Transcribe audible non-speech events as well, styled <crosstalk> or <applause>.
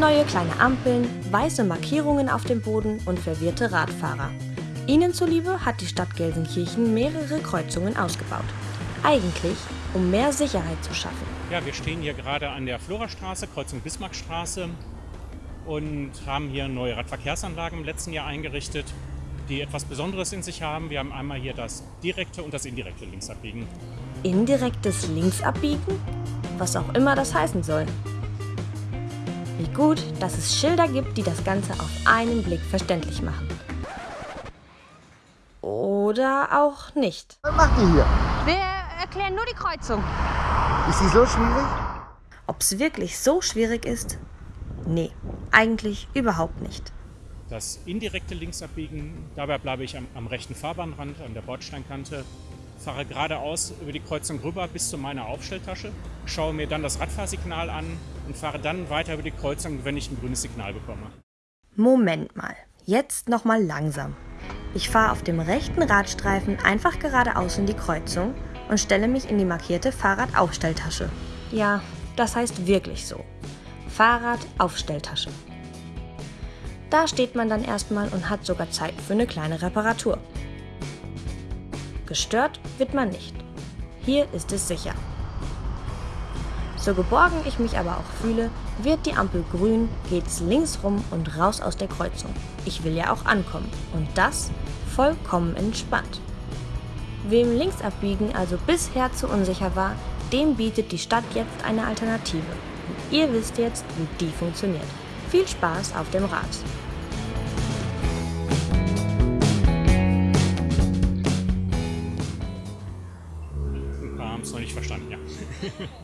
Neue kleine Ampeln, weiße Markierungen auf dem Boden und verwirrte Radfahrer. Ihnen zuliebe hat die Stadt Gelsenkirchen mehrere Kreuzungen ausgebaut. Eigentlich, um mehr Sicherheit zu schaffen. Ja, wir stehen hier gerade an der Florastraße, Kreuzung Bismarckstraße und haben hier neue Radverkehrsanlagen im letzten Jahr eingerichtet, die etwas Besonderes in sich haben. Wir haben einmal hier das direkte und das indirekte Linksabbiegen. Indirektes Linksabbiegen? Was auch immer das heißen soll. Wie gut, dass es Schilder gibt, die das Ganze auf einen Blick verständlich machen. Oder auch nicht. Was macht ihr hier? Wir erklären nur die Kreuzung. Ist sie so schwierig? Ob es wirklich so schwierig ist? Nee, eigentlich überhaupt nicht. Das indirekte Linksabbiegen, dabei bleibe ich am, am rechten Fahrbahnrand, an der Bordsteinkante, fahre geradeaus über die Kreuzung rüber bis zu meiner Aufstelltasche, schaue mir dann das Radfahrsignal an und fahre dann weiter über die Kreuzung, wenn ich ein grünes Signal bekomme. Moment mal, jetzt nochmal langsam. Ich fahre auf dem rechten Radstreifen einfach geradeaus in die Kreuzung und stelle mich in die markierte Fahrradaufstelltasche. Ja, das heißt wirklich so. Fahrradaufstelltasche. Da steht man dann erstmal und hat sogar Zeit für eine kleine Reparatur. Gestört wird man nicht. Hier ist es sicher. So geborgen ich mich aber auch fühle, wird die Ampel grün, geht's links rum und raus aus der Kreuzung. Ich will ja auch ankommen und das vollkommen entspannt. Wem Linksabbiegen also bisher zu unsicher war, dem bietet die Stadt jetzt eine Alternative. Und ihr wisst jetzt, wie die funktioniert. Viel Spaß auf dem Rad! Haben es noch nicht verstanden, ja. <laughs>